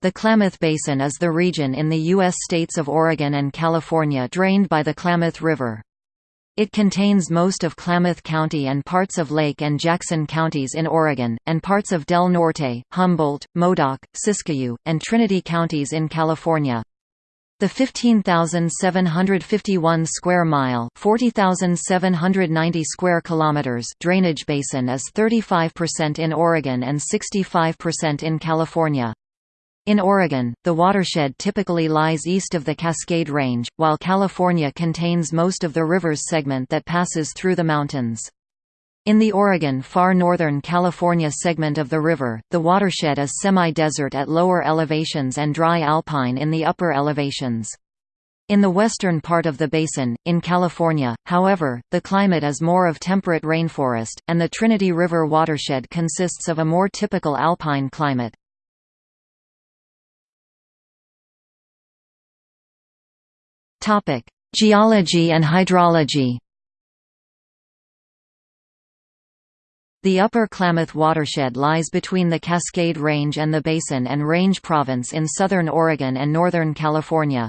The Klamath Basin is the region in the U.S. states of Oregon and California drained by the Klamath River. It contains most of Klamath County and parts of Lake and Jackson counties in Oregon, and parts of Del Norte, Humboldt, Modoc, Siskiyou, and Trinity counties in California. The 15,751 square mile, 40,790 square kilometers drainage basin is 35% in Oregon and 65% in California. In Oregon, the watershed typically lies east of the Cascade Range, while California contains most of the river's segment that passes through the mountains. In the Oregon far northern California segment of the river, the watershed is semi-desert at lower elevations and dry alpine in the upper elevations. In the western part of the basin, in California, however, the climate is more of temperate rainforest, and the Trinity River watershed consists of a more typical alpine climate. Geology and hydrology. The Upper Klamath watershed lies between the Cascade Range and the Basin and Range Province in southern Oregon and northern California.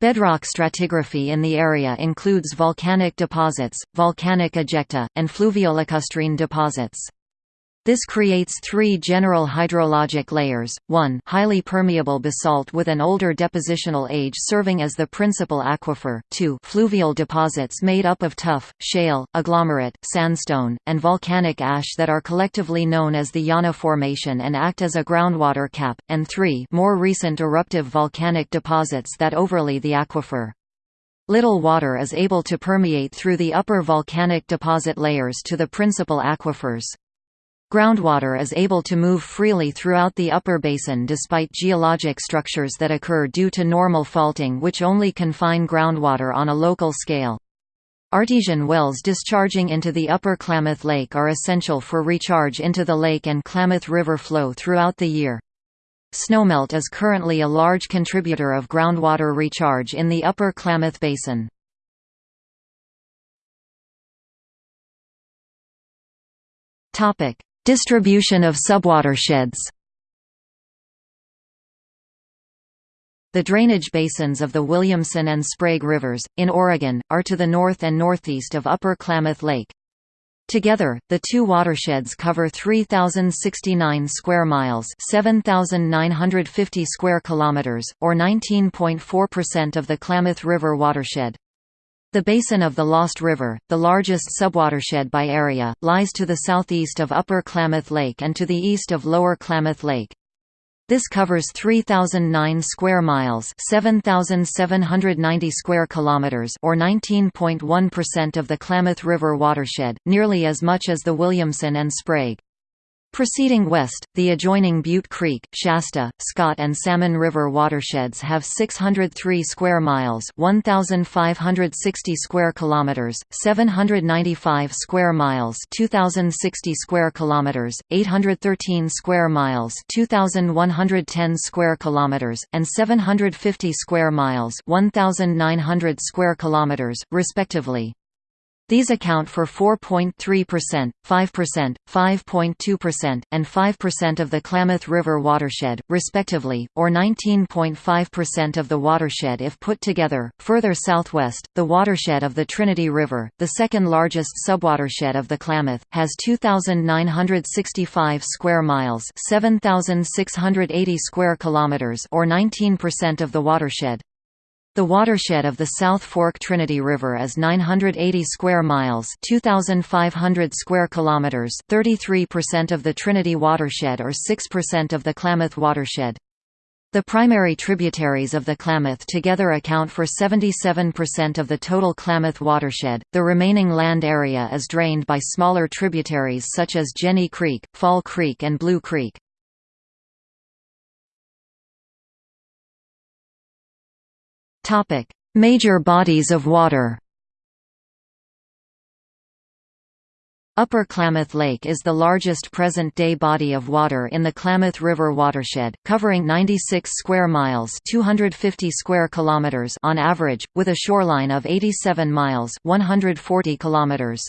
Bedrock stratigraphy in the area includes volcanic deposits, volcanic ejecta, and fluviolacustrine deposits. This creates three general hydrologic layers, 1 highly permeable basalt with an older depositional age serving as the principal aquifer, 2 fluvial deposits made up of tuff, shale, agglomerate, sandstone, and volcanic ash that are collectively known as the Yonna Formation and act as a groundwater cap, and 3 more recent eruptive volcanic deposits that overlay the aquifer. Little water is able to permeate through the upper volcanic deposit layers to the principal aquifers. Groundwater is able to move freely throughout the upper basin despite geologic structures that occur due to normal faulting which only confine groundwater on a local scale. Artesian wells discharging into the upper Klamath Lake are essential for recharge into the lake and Klamath River flow throughout the year. Snowmelt is currently a large contributor of groundwater recharge in the upper Klamath Basin. Topic: Distribution of subwatersheds The drainage basins of the Williamson and Sprague Rivers, in Oregon, are to the north and northeast of Upper Klamath Lake. Together, the two watersheds cover 3069 square miles, 7950 square kilometers, or 19.4% of the Klamath River watershed. The basin of the Lost River, the largest subwatershed by area, lies to the southeast of Upper Klamath Lake and to the east of Lower Klamath Lake. This covers 3009 square miles, 7790 square kilometers or 19.1% of the Klamath River watershed, nearly as much as the Williamson and Sprague. Proceeding west, the adjoining Butte Creek, Shasta, Scott and Salmon River watersheds have 603 square miles, 1560 square kilometers, 795 square miles, 2060 square kilometers, 813 square miles, 2110 square kilometers, and 750 square miles, 1900 square kilometers, respectively. These account for 4.3%, 5%, 5.2%, and 5% of the Klamath River watershed, respectively, or 19.5% of the watershed if put together. Further southwest, the watershed of the Trinity River, the second largest subwatershed of the Klamath, has 2,965 square miles, 7,680 square kilometers, or 19% of the watershed. The watershed of the South Fork Trinity River is 980 square miles, 2500 square kilometers, 33% of the Trinity watershed or 6% of the Klamath watershed. The primary tributaries of the Klamath together account for 77% of the total Klamath watershed. The remaining land area is drained by smaller tributaries such as Jenny Creek, Fall Creek, and Blue Creek. Topic: Major bodies of water. Upper Klamath Lake is the largest present-day body of water in the Klamath River watershed, covering 96 square miles (250 square kilometers) on average, with a shoreline of 87 miles (140 kilometers).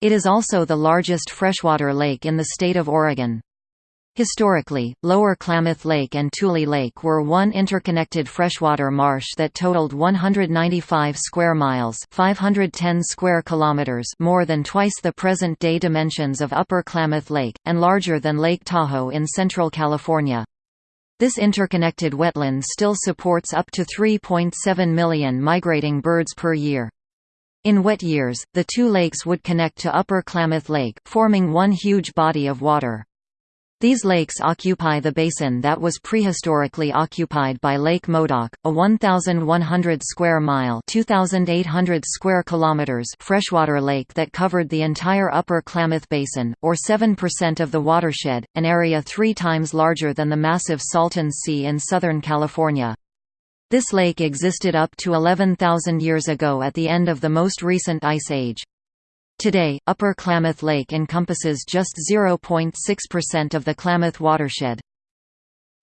It is also the largest freshwater lake in the state of Oregon. Historically, Lower Klamath Lake and Tule Lake were one interconnected freshwater marsh that totaled 195 square miles, 510 square kilometers, more than twice the present-day dimensions of Upper Klamath Lake and larger than Lake Tahoe in central California. This interconnected wetland still supports up to 3.7 million migrating birds per year. In wet years, the two lakes would connect to Upper Klamath Lake, forming one huge body of water. These lakes occupy the basin that was prehistorically occupied by Lake Modoc, a 1,100 square mile (2,800 square kilometers) freshwater lake that covered the entire Upper Klamath Basin, or 7% of the watershed, an area three times larger than the massive Salton Sea in Southern California. This lake existed up to 11,000 years ago at the end of the most recent ice age. Today, Upper Klamath Lake encompasses just 0.6% of the Klamath watershed.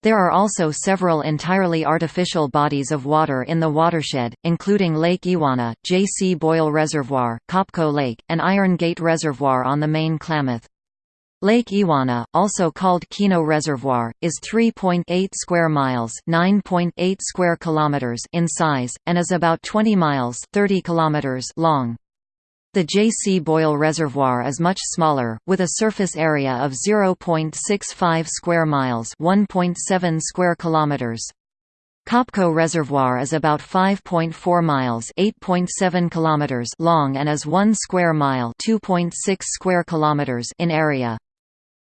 There are also several entirely artificial bodies of water in the watershed, including Lake Ewauna, J. C. Boyle Reservoir, Copco Lake, and Iron Gate Reservoir on the main Klamath. Lake Ewauna, also called Keno Reservoir, is 3.8 square miles (9.8 square kilometers) in size and is about 20 miles (30 kilometers) long. The J.C. Boyle Reservoir is much smaller, with a surface area of 0.65 square miles 1.7 square kilometers. Copco Reservoir is about 5.4 miles 8.7 kilometers long and is 1 square mile 2.6 square kilometers in area.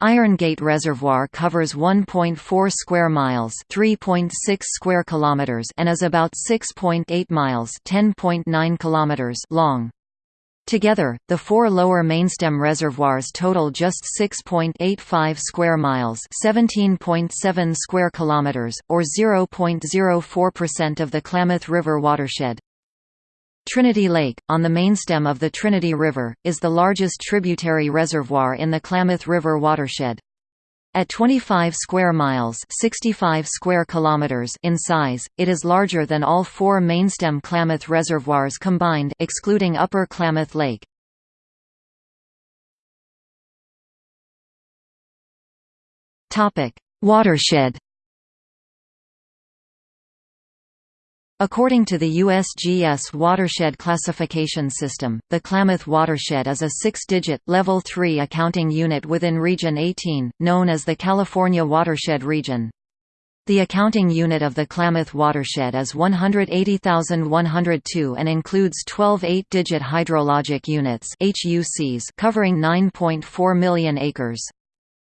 Iron Gate Reservoir covers 1.4 square miles, 3.6 square kilometers, and is about 6.8 miles, 10.9 kilometers long. Together, the four lower mainstem reservoirs total just 6.85 square miles, 17.7 square kilometers, or 0.04% of the Klamath River watershed. Trinity Lake, on the mainstem of the Trinity River, is the largest tributary reservoir in the Klamath River watershed. At 25 square miles 65 square kilometers in size, it is larger than all four mainstem Klamath reservoirs combined excluding Upper Klamath Lake. Watershed According to the USGS watershed classification system, the Klamath watershed is a six-digit, Level 3 accounting unit within Region 18, known as the California Watershed Region. The accounting unit of the Klamath watershed is 180,102 and includes 12 eight-digit hydrologic units covering 9.4 million acres.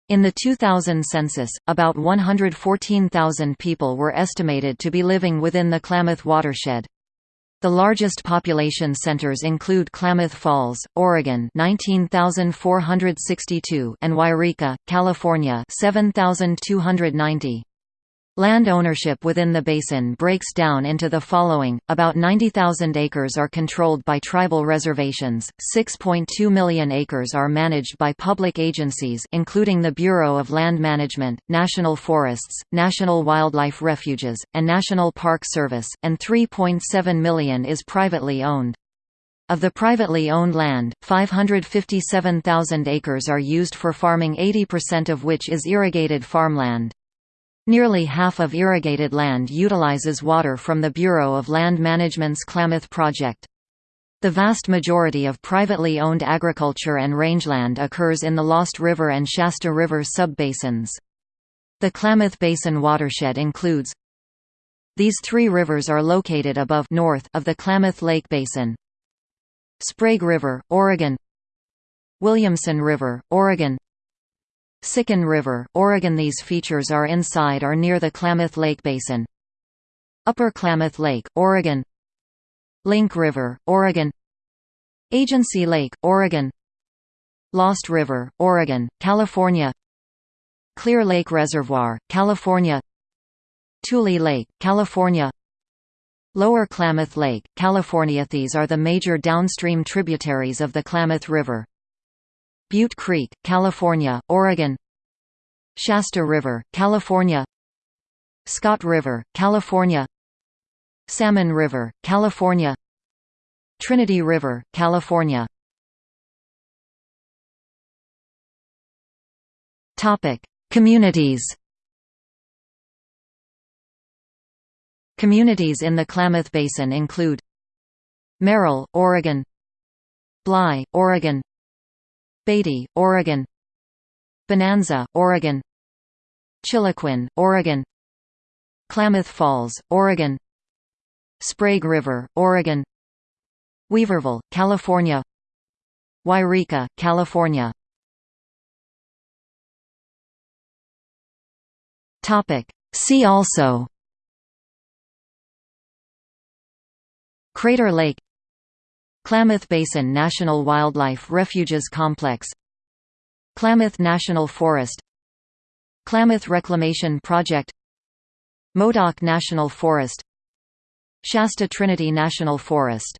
In the 2000 census, about 114,000 people were estimated to be living within the Klamath watershed. The largest population centers include Klamath Falls, Oregon 19,462 and Yreka, California 7,290. Land ownership within the basin breaks down into the following, about 90,000 acres are controlled by tribal reservations, 6.2 million acres are managed by public agencies including the Bureau of Land Management, National Forests, National Wildlife Refuges, and National Park Service, and 3.7 million is privately owned. Of the privately owned land, 557,000 acres are used for farming 80% of which is irrigated farmland. Nearly half of irrigated land utilizes water from the Bureau of Land Management's Klamath project. The vast majority of privately owned agriculture and rangeland occurs in the Lost River and Shasta River subbasins. The Klamath Basin watershed includes These three rivers are located above north of the Klamath Lake Basin. Sprague River, Oregon Williamson River, Oregon Sycan River, Oregon. These features are inside or near the Klamath Lake Basin. Upper Klamath Lake, Oregon. Link River, Oregon. Agency Lake, Oregon. Lost River, Oregon, California. Clear Lake Reservoir, California. Tule Lake, California. Lower Klamath Lake, California. These are the major downstream tributaries of the Klamath River. Butte Creek, California, Oregon. Shasta River, California. Scott River, California. Salmon River, California. Trinity River, California. Communities. Communities in the Klamath Basin include Merrill, Oregon. Bly, Oregon Beatty, Oregon. Bonanza, Oregon. Chiloquin, Oregon. Klamath Falls, Oregon. Sprague River, Oregon. Weaverville, California. Yreka, California. See also. Crater Lake Klamath Basin National Wildlife Refuges Complex Klamath National Forest Klamath Reclamation Project Modoc National Forest Shasta Trinity National Forest